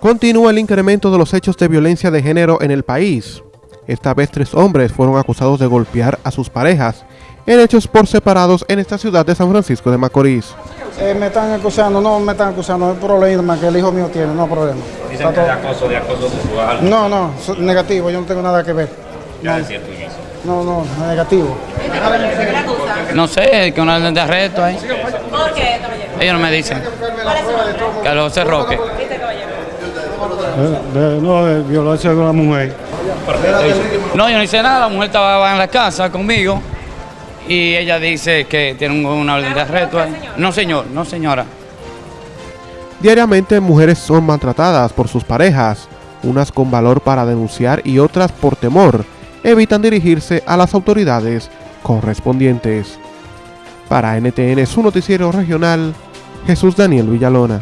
Continúa el incremento de los hechos de violencia de género en el país. Esta vez tres hombres fueron acusados de golpear a sus parejas en hechos por separados en esta ciudad de San Francisco de Macorís. Eh, me están acusando, no me están acusando, es problema que el hijo mío tiene, no problema. Dicen que es de acoso, de acoso sexual. No, no, negativo, yo no tengo nada que ver. Ya es cierto en eso. No, no, negativo. No sé, que una orden de arresto ahí. ¿Por qué? Ellos no me dicen. ¿Cuál es su De, no, de violencia con la mujer. No, yo no hice nada. La mujer estaba en la casa conmigo y ella dice que tiene un- una orden de arresto. No, señor, no, señora. Diariamente mujeres son maltratadas por sus parejas, unas con valor para denunciar y otras por temor evitan dirigirse a las autoridades correspondientes. Para NTN, su noticiero regional, Jesús Daniel Villalona.